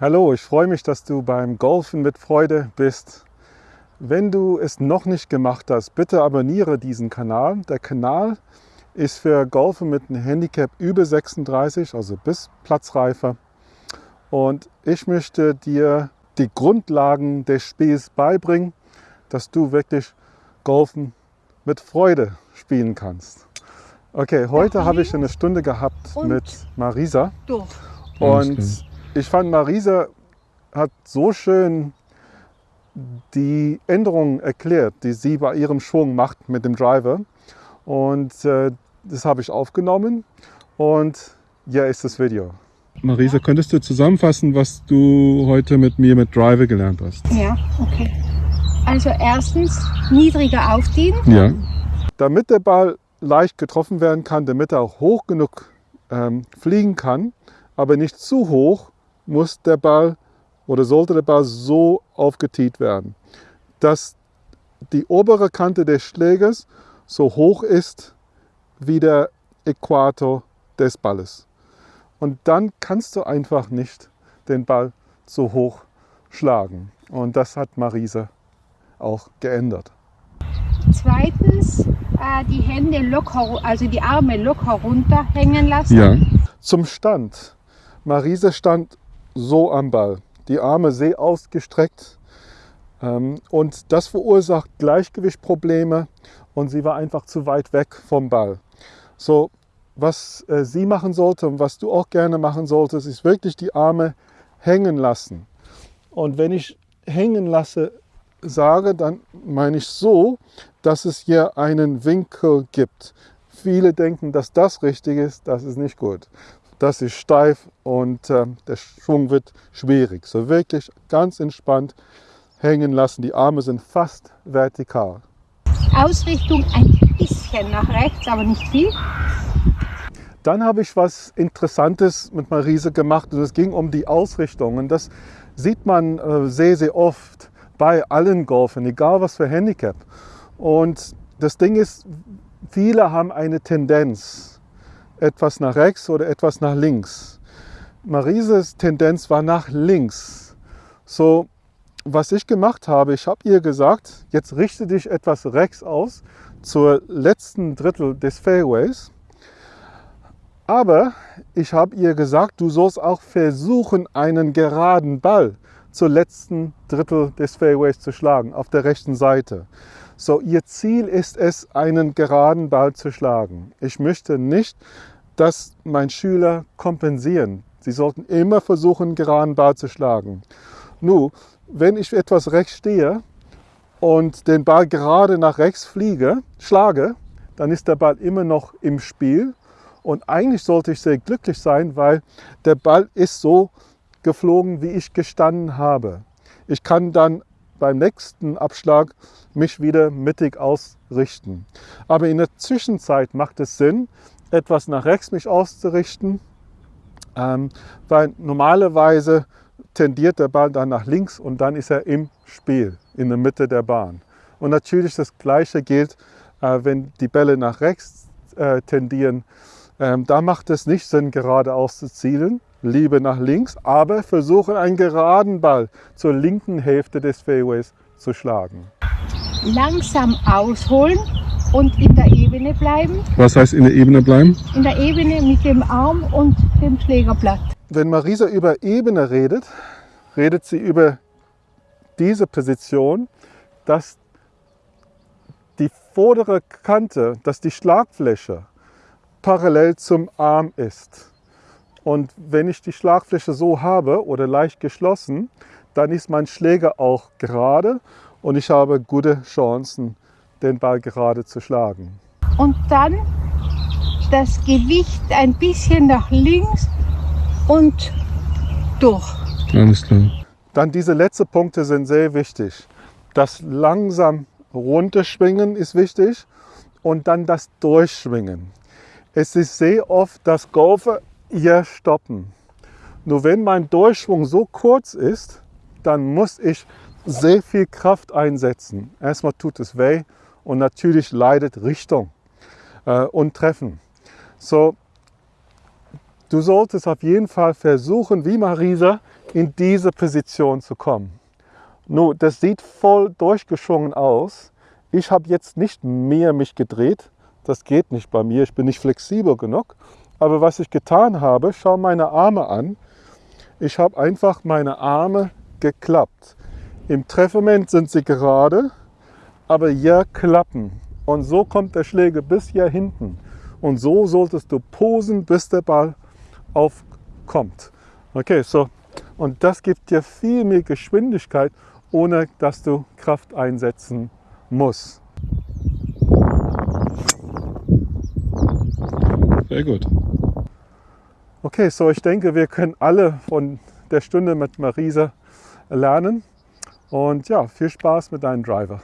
Hallo, ich freue mich, dass du beim Golfen mit Freude bist. Wenn du es noch nicht gemacht hast, bitte abonniere diesen Kanal. Der Kanal ist für Golfen mit einem Handicap über 36, also bis Platzreife. Und ich möchte dir die Grundlagen des Spiels beibringen, dass du wirklich Golfen mit Freude spielen kannst. Okay, heute habe ich eine Stunde gehabt Und mit Marisa. Und ich fand, Marisa hat so schön die Änderungen erklärt, die sie bei ihrem Schwung macht mit dem Driver. Und äh, das habe ich aufgenommen und hier ist das Video. Marisa, könntest du zusammenfassen, was du heute mit mir mit Driver gelernt hast? Ja, okay. Also erstens niedriger aufziehen. Ja. Damit der Ball leicht getroffen werden kann, damit er auch hoch genug ähm, fliegen kann, aber nicht zu hoch, muss der Ball oder sollte der Ball so aufgetiet werden, dass die obere Kante des Schlägers so hoch ist wie der Äquator des Balles. Und dann kannst du einfach nicht den Ball so hoch schlagen. Und das hat Marisa auch geändert. Zweitens äh, die Hände locker, also die Arme locker runterhängen lassen. Zum Stand. Marisa stand so am Ball, die Arme sehr ausgestreckt. Ähm, und das verursacht Gleichgewichtprobleme und sie war einfach zu weit weg vom Ball. So, was äh, sie machen sollte und was du auch gerne machen solltest, ist wirklich die Arme hängen lassen. Und wenn ich hängen lasse sage, dann meine ich so, dass es hier einen Winkel gibt. Viele denken, dass das richtig ist, das ist nicht gut. Das ist steif und äh, der Schwung wird schwierig. So wirklich ganz entspannt hängen lassen. Die Arme sind fast vertikal. Ausrichtung ein bisschen nach rechts, aber nicht viel. Dann habe ich was Interessantes mit Marise gemacht und es ging um die Ausrichtung. Und das sieht man äh, sehr, sehr oft bei allen Golfern, egal was für Handicap. Und das Ding ist, viele haben eine Tendenz, etwas nach rechts oder etwas nach links. Marises Tendenz war nach links. So, was ich gemacht habe, ich habe ihr gesagt, jetzt richte dich etwas rechts aus zur letzten Drittel des Fairways. Aber ich habe ihr gesagt, du sollst auch versuchen, einen geraden Ball zur letzten Drittel des Fairways zu schlagen, auf der rechten Seite. So, ihr Ziel ist es, einen geraden Ball zu schlagen. Ich möchte nicht, dass mein Schüler kompensieren. Sie sollten immer versuchen, einen geraden Ball zu schlagen. Nun, wenn ich etwas rechts stehe und den Ball gerade nach rechts fliege, schlage, dann ist der Ball immer noch im Spiel. Und eigentlich sollte ich sehr glücklich sein, weil der Ball ist so geflogen, wie ich gestanden habe. Ich kann dann beim nächsten Abschlag mich wieder mittig ausrichten. Aber in der Zwischenzeit macht es Sinn, etwas nach rechts mich auszurichten, ähm, weil normalerweise tendiert der Ball dann nach links und dann ist er im Spiel, in der Mitte der Bahn. Und natürlich das Gleiche gilt, äh, wenn die Bälle nach rechts äh, tendieren. Ähm, da macht es nicht Sinn, geradeaus zu zielen, lieber nach links, aber versuchen einen geraden Ball zur linken Hälfte des Fairways zu schlagen. Langsam ausholen und in der Ebene bleiben. Was heißt in der Ebene bleiben? In der Ebene mit dem Arm und dem Schlägerblatt. Wenn Marisa über Ebene redet, redet sie über diese Position, dass die vordere Kante, dass die Schlagfläche parallel zum Arm ist. Und wenn ich die Schlagfläche so habe oder leicht geschlossen, dann ist mein Schläger auch gerade und ich habe gute Chancen, den Ball gerade zu schlagen. Und dann das Gewicht ein bisschen nach links und durch. Alles klar. Dann diese letzten Punkte sind sehr wichtig. Das langsam runterschwingen ist wichtig und dann das Durchschwingen. Es ist sehr oft, dass Golfer hier stoppen. Nur wenn mein Durchschwung so kurz ist, dann muss ich sehr viel Kraft einsetzen. Erstmal tut es weh und natürlich leidet Richtung äh, und Treffen. So, du solltest auf jeden Fall versuchen, wie Marisa, in diese Position zu kommen. Nun, das sieht voll durchgeschwungen aus. Ich habe jetzt nicht mehr mich gedreht. Das geht nicht bei mir. Ich bin nicht flexibel genug. Aber was ich getan habe, schau meine Arme an. Ich habe einfach meine Arme geklappt. Im Treffmoment sind sie gerade, aber hier klappen. Und so kommt der Schläger bis hier hinten. Und so solltest du posen, bis der Ball aufkommt. Okay, so. Und das gibt dir viel mehr Geschwindigkeit, ohne dass du Kraft einsetzen musst. Sehr gut. Okay, so ich denke, wir können alle von der Stunde mit Marisa lernen. Und ja, viel Spaß mit deinem Driver.